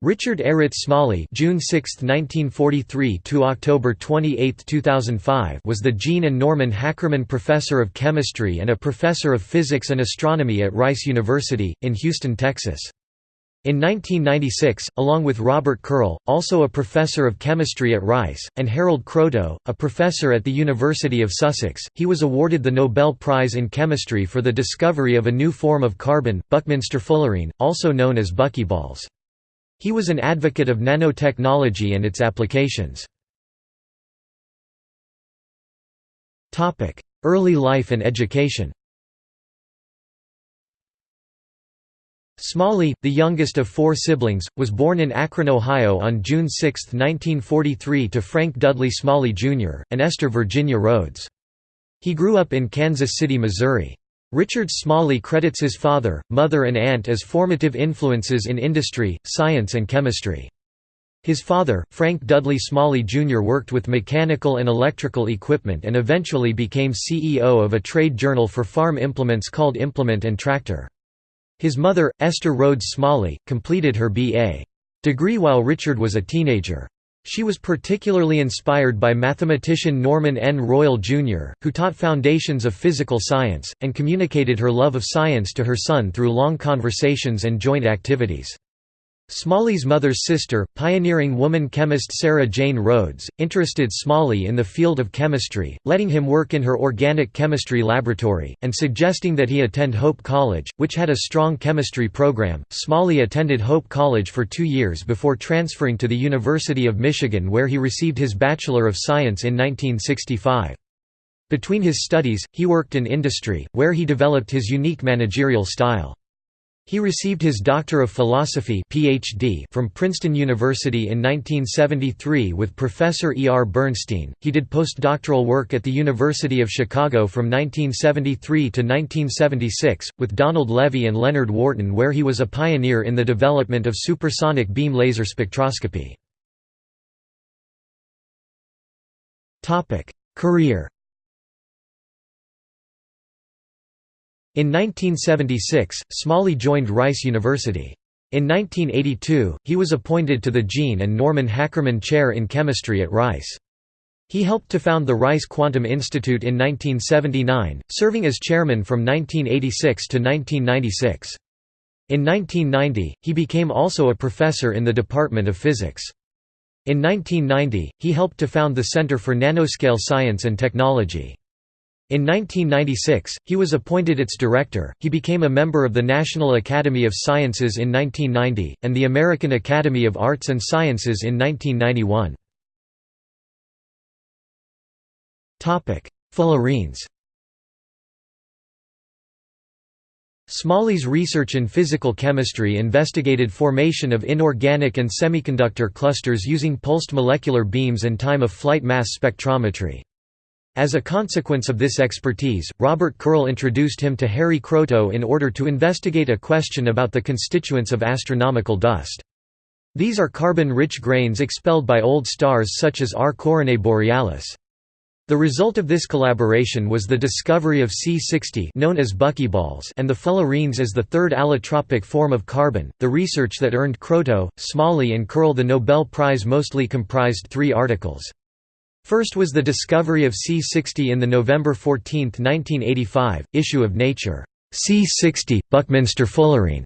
Richard Errett Smalley June 6, 1943 to October 28, 2005 was the Jean and Norman Hackerman Professor of Chemistry and a Professor of Physics and Astronomy at Rice University, in Houston, Texas. In 1996, along with Robert Curl, also a professor of chemistry at Rice, and Harold Kroto, a professor at the University of Sussex, he was awarded the Nobel Prize in Chemistry for the discovery of a new form of carbon, Buckminster fullerene, also known as buckyballs. He was an advocate of nanotechnology and its applications. Early life and education Smalley, the youngest of four siblings, was born in Akron, Ohio on June 6, 1943 to Frank Dudley Smalley, Jr., and Esther Virginia Rhodes. He grew up in Kansas City, Missouri. Richard Smalley credits his father, mother and aunt as formative influences in industry, science and chemistry. His father, Frank Dudley Smalley Jr. worked with mechanical and electrical equipment and eventually became CEO of a trade journal for farm implements called Implement and Tractor. His mother, Esther Rhodes Smalley, completed her B.A. degree while Richard was a teenager. She was particularly inspired by mathematician Norman N. Royal, Jr., who taught foundations of physical science, and communicated her love of science to her son through long conversations and joint activities. Smalley's mother's sister, pioneering woman chemist Sarah Jane Rhodes, interested Smalley in the field of chemistry, letting him work in her organic chemistry laboratory, and suggesting that he attend Hope College, which had a strong chemistry program. Smalley attended Hope College for two years before transferring to the University of Michigan where he received his Bachelor of Science in 1965. Between his studies, he worked in industry, where he developed his unique managerial style. He received his Doctor of Philosophy PhD from Princeton University in 1973 with Professor E. R. Bernstein. He did postdoctoral work at the University of Chicago from 1973 to 1976, with Donald Levy and Leonard Wharton, where he was a pioneer in the development of supersonic beam laser spectroscopy. Career In 1976, Smalley joined Rice University. In 1982, he was appointed to the Jean and Norman Hackerman Chair in Chemistry at Rice. He helped to found the Rice Quantum Institute in 1979, serving as chairman from 1986 to 1996. In 1990, he became also a professor in the Department of Physics. In 1990, he helped to found the Center for Nanoscale Science and Technology. In 1996, he was appointed its director. He became a member of the National Academy of Sciences in 1990, and the American Academy of Arts and Sciences in 1991. Fullerenes Smalley's research in physical chemistry investigated formation of inorganic and semiconductor clusters using pulsed molecular beams and time-of-flight mass spectrometry. As a consequence of this expertise, Robert Curl introduced him to Harry Kroto in order to investigate a question about the constituents of astronomical dust. These are carbon-rich grains expelled by old stars such as R Coronae Borealis. The result of this collaboration was the discovery of C60 known as buckyballs and the fullerenes as the third allotropic form of carbon. The research that earned Kroto, Smalley and Curl the Nobel Prize mostly comprised three articles. First was the discovery of C60 in the November 14, 1985, issue of Nature, C60, Buckminster fullerene.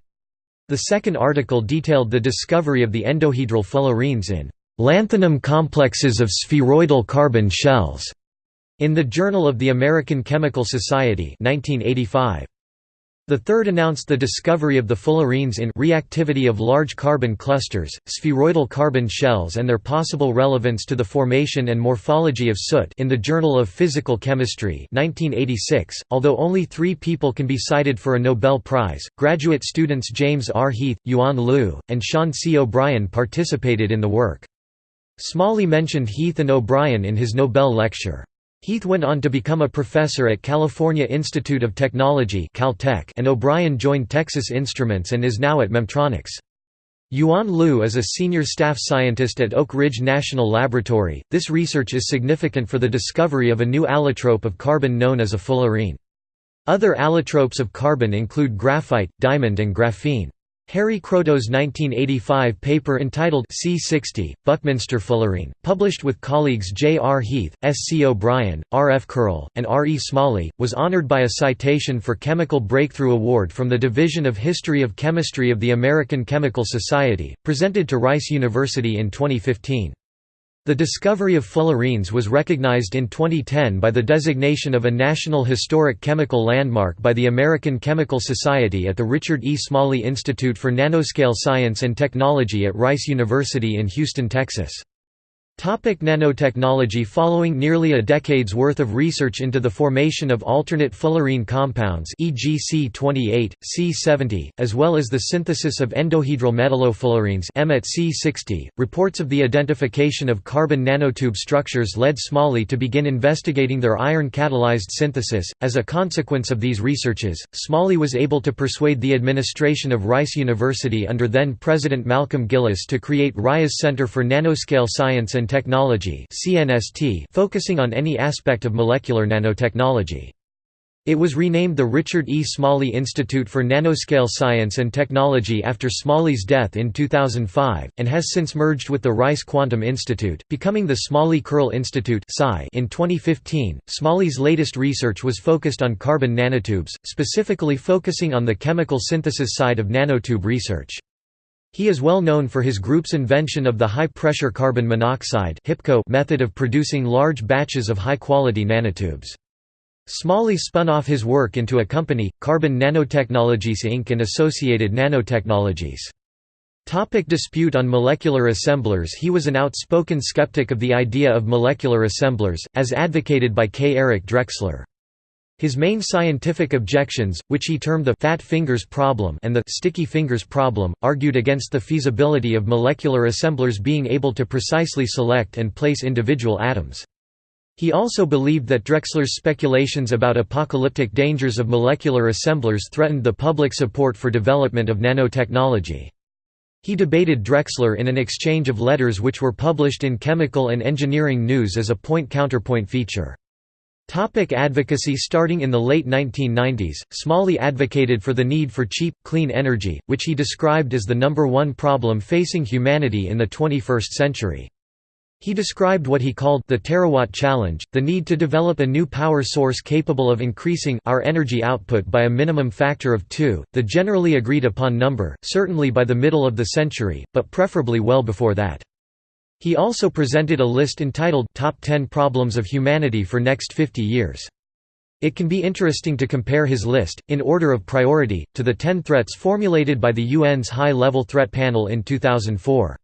The second article detailed the discovery of the endohedral fullerenes in lanthanum complexes of spheroidal carbon shells in the Journal of the American Chemical Society 1985. The third announced the discovery of the fullerenes in reactivity of large carbon clusters, spheroidal carbon shells and their possible relevance to the formation and morphology of soot in the Journal of Physical Chemistry 1986. .Although only three people can be cited for a Nobel Prize, graduate students James R. Heath, Yuan Liu, and Sean C. O'Brien participated in the work. Smalley mentioned Heath and O'Brien in his Nobel lecture. Heath went on to become a professor at California Institute of Technology Caltech and O'Brien joined Texas Instruments and is now at Memtronics. Yuan Liu is a senior staff scientist at Oak Ridge National Laboratory. This research is significant for the discovery of a new allotrope of carbon known as a fullerene. Other allotropes of carbon include graphite, diamond and graphene. Harry Kroto's 1985 paper entitled C60, Buckminster fullerene, published with colleagues J. R. Heath, S. C. O'Brien, R. F. Curl, and R. E. Smalley, was honored by a citation for Chemical Breakthrough Award from the Division of History of Chemistry of the American Chemical Society, presented to Rice University in 2015. The discovery of fullerenes was recognized in 2010 by the designation of a National Historic Chemical Landmark by the American Chemical Society at the Richard E. Smalley Institute for Nanoscale Science and Technology at Rice University in Houston, Texas. Topic nanotechnology Following nearly a decade's worth of research into the formation of alternate fullerene compounds e.g. C28, C70, as well as the synthesis of endohedral metallofullerenes M at C60, reports of the identification of carbon nanotube structures led Smalley to begin investigating their iron-catalyzed synthesis. As a consequence of these researches, Smalley was able to persuade the administration of Rice University under then-President Malcolm Gillis to create Rice's Center for Nanoscale Science and and Technology focusing on any aspect of molecular nanotechnology. It was renamed the Richard E. Smalley Institute for Nanoscale Science and Technology after Smalley's death in 2005, and has since merged with the Rice Quantum Institute, becoming the Smalley-Curl Institute in 2015. Smalley's latest research was focused on carbon nanotubes, specifically focusing on the chemical synthesis side of nanotube research. He is well known for his group's invention of the high-pressure carbon monoxide method of producing large batches of high-quality nanotubes. Smalley spun off his work into a company, Carbon Nanotechnologies Inc. and Associated Nanotechnologies. Topic dispute on molecular assemblers He was an outspoken skeptic of the idea of molecular assemblers, as advocated by K. Eric Drexler. His main scientific objections, which he termed the «fat fingers problem» and the «sticky fingers problem», argued against the feasibility of molecular assemblers being able to precisely select and place individual atoms. He also believed that Drexler's speculations about apocalyptic dangers of molecular assemblers threatened the public support for development of nanotechnology. He debated Drexler in an exchange of letters which were published in Chemical and Engineering News as a point-counterpoint feature. Topic advocacy Starting in the late 1990s, Smalley advocated for the need for cheap, clean energy, which he described as the number one problem facing humanity in the 21st century. He described what he called the terawatt challenge, the need to develop a new power source capable of increasing our energy output by a minimum factor of 2, the generally agreed upon number, certainly by the middle of the century, but preferably well before that. He also presented a list entitled Top 10 Problems of Humanity for Next 50 Years. It can be interesting to compare his list, in order of priority, to the 10 threats formulated by the UN's High-Level Threat Panel in 2004.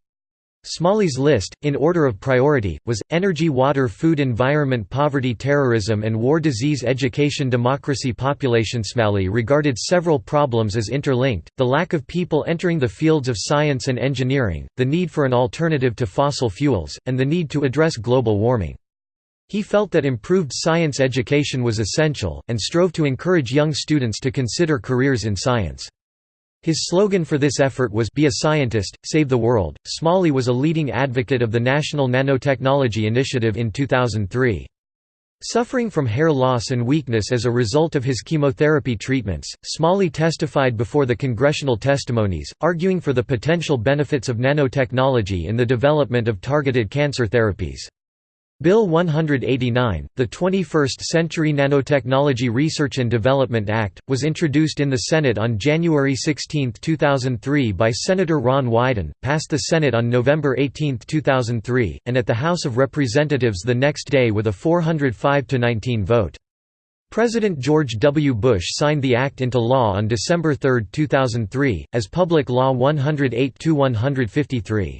Smalley's list, in order of priority, was, energy water food environment poverty terrorism and war disease education democracy population Smalley regarded several problems as interlinked, the lack of people entering the fields of science and engineering, the need for an alternative to fossil fuels, and the need to address global warming. He felt that improved science education was essential, and strove to encourage young students to consider careers in science. His slogan for this effort was Be a Scientist, Save the World. Smalley was a leading advocate of the National Nanotechnology Initiative in 2003. Suffering from hair loss and weakness as a result of his chemotherapy treatments, Smalley testified before the congressional testimonies, arguing for the potential benefits of nanotechnology in the development of targeted cancer therapies. Bill 189, the 21st Century Nanotechnology Research and Development Act, was introduced in the Senate on January 16, 2003 by Senator Ron Wyden, passed the Senate on November 18, 2003, and at the House of Representatives the next day with a 405–19 vote. President George W. Bush signed the act into law on December 3, 2003, as Public Law 108–153.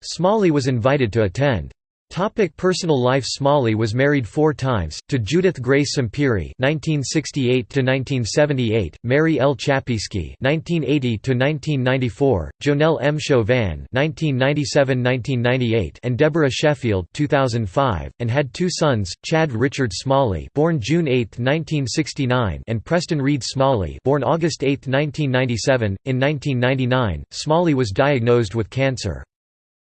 Smalley was invited to attend. Topic personal life Smalley was married four times, to Judith Grace Sampieri (1968–1978), Mary L. Chapiski (1980–1994), Jonelle M. Chauvin (1997–1998), and Deborah Sheffield (2005), and had two sons, Chad Richard Smalley, born June 8, 1969, and Preston Reed Smalley, born August 8, 1997. In 1999, Smalley was diagnosed with cancer.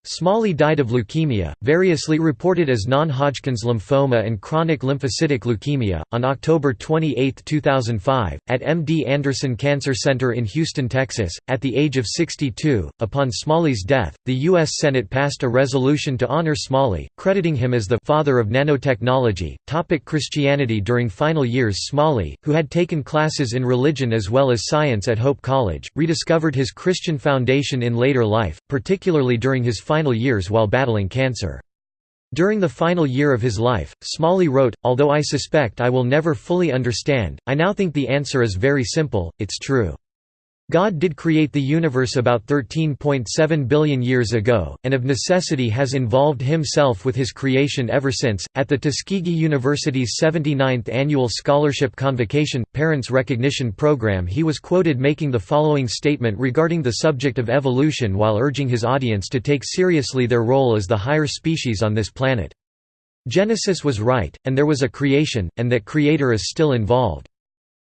Smalley died of leukemia, variously reported as non-Hodgkin's lymphoma and chronic lymphocytic leukemia, on October 28, 2005, at MD Anderson Cancer Center in Houston, Texas, at the age of 62. Upon Smalley's death, the U.S. Senate passed a resolution to honor Smalley, crediting him as the father of nanotechnology. Topic Christianity During final years Smalley, who had taken classes in religion as well as science at Hope College, rediscovered his Christian foundation in later life, particularly during his final final years while battling cancer. During the final year of his life, Smalley wrote, Although I suspect I will never fully understand, I now think the answer is very simple, it's true. God did create the universe about 13.7 billion years ago, and of necessity has involved himself with his creation ever since. At the Tuskegee University's 79th Annual Scholarship Convocation Parents Recognition Program, he was quoted making the following statement regarding the subject of evolution while urging his audience to take seriously their role as the higher species on this planet. Genesis was right, and there was a creation, and that creator is still involved.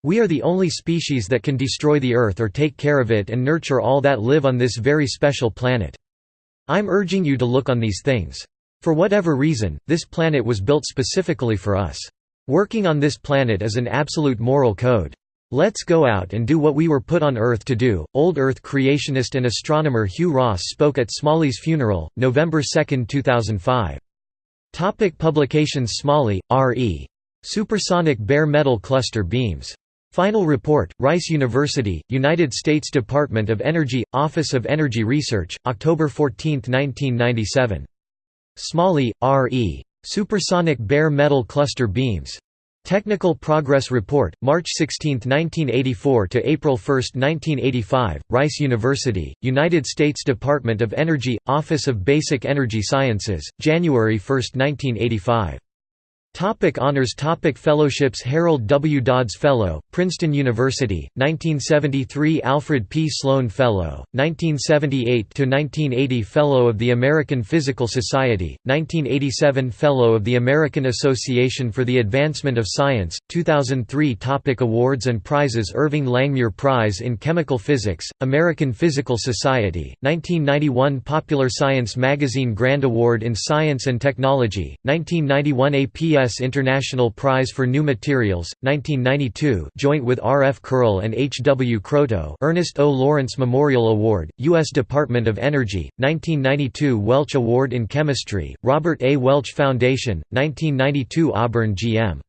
We are the only species that can destroy the Earth or take care of it and nurture all that live on this very special planet. I'm urging you to look on these things. For whatever reason, this planet was built specifically for us. Working on this planet is an absolute moral code. Let's go out and do what we were put on Earth to do. Old Earth creationist and astronomer Hugh Ross spoke at Smalley's funeral, November 2, 2005. Topic publications Smalley, R.E. Supersonic bare metal cluster beams. Final report, Rice University, United States Department of Energy, Office of Energy Research, October 14, 1997. Smalley, R. E. Supersonic Bare Metal Cluster Beams. Technical Progress Report, March 16, 1984 to April 1, 1985, Rice University, United States Department of Energy, Office of Basic Energy Sciences, January 1, 1985. Topic honors Topic Fellowships Harold W. Dodds Fellow, Princeton University, 1973 Alfred P. Sloan Fellow, 1978–1980 Fellow of the American Physical Society, 1987 Fellow of the American Association for the Advancement of Science, 2003 Topic Awards and prizes Irving Langmuir Prize in Chemical Physics, American Physical Society, 1991 Popular Science Magazine Grand Award in Science and Technology, 1991 APS U.S. International Prize for New Materials, 1992 joint with R. F. Curl and H. W. Kroto Ernest O. Lawrence Memorial Award, U.S. Department of Energy, 1992 Welch Award in Chemistry, Robert A. Welch Foundation, 1992 Auburn G.M.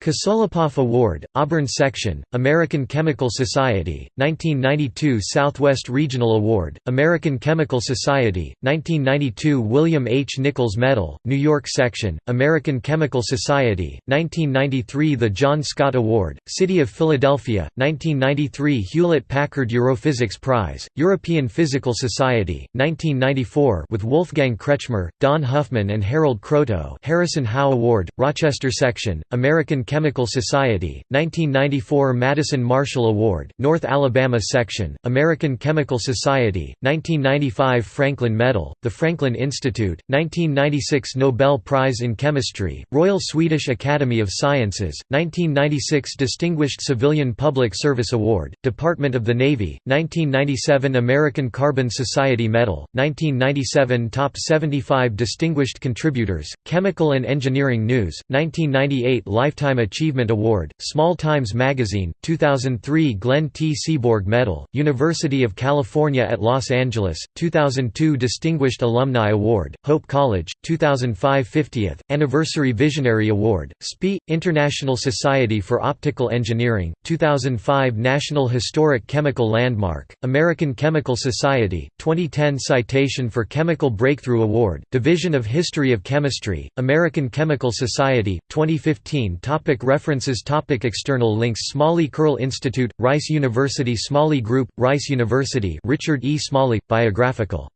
Kosoliapoff Award, Auburn Section, American Chemical Society, 1992 Southwest Regional Award, American Chemical Society, 1992 William H. Nichols Medal, New York Section, American Chemical Society, 1993 The John Scott Award, City of Philadelphia, 1993 Hewlett-Packard Europhysics Prize, European Physical Society, 1994 with Wolfgang Kretschmer, Don Huffman and Harold Kroto Harrison Howe Award, Rochester Section, American Chemical Society, 1994 Madison Marshall Award, North Alabama Section, American Chemical Society, 1995 Franklin Medal, The Franklin Institute, 1996 Nobel Prize in Chemistry, Royal Swedish Academy of Sciences, 1996 Distinguished Civilian Public Service Award, Department of the Navy, 1997 American Carbon Society Medal, 1997 Top 75 Distinguished Contributors, Chemical and Engineering News, 1998 Lifetime Lifetime Achievement Award, Small Times Magazine, 2003 Glenn T. Seaborg Medal, University of California at Los Angeles, 2002 Distinguished Alumni Award, Hope College, 2005 50th, Anniversary Visionary Award, SPI, International Society for Optical Engineering, 2005 National Historic Chemical Landmark, American Chemical Society, 2010 Citation for Chemical Breakthrough Award, Division of History of Chemistry, American Chemical Society, 2015 Topic Topic references Topic External links Smalley Curl Institute, Rice University Smalley Group, Rice University Richard E. Smalley, biographical.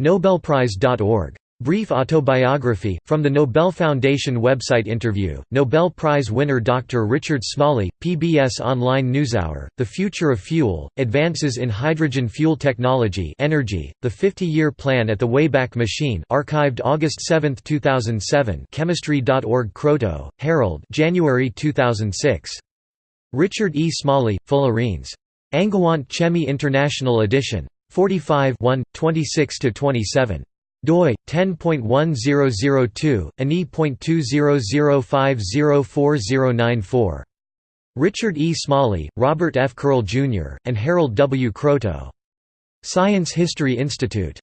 Nobelprize.org. Brief autobiography, from the Nobel Foundation website interview, Nobel Prize winner Dr. Richard Smalley, PBS Online NewsHour, The Future of Fuel, Advances in Hydrogen Fuel Technology Energy, The 50-Year Plan at the Wayback Machine archived August 7, 2007 Chemistry.org Kroto, Harold January 2006. Richard E. Smalley, Fullerenes. Angewandte Chemie International edition. 45 26–27. Doi 10.1002 ani.20050494 Richard E. Smalley, Robert F. Curl Jr., and Harold W. Kroto. Science History Institute.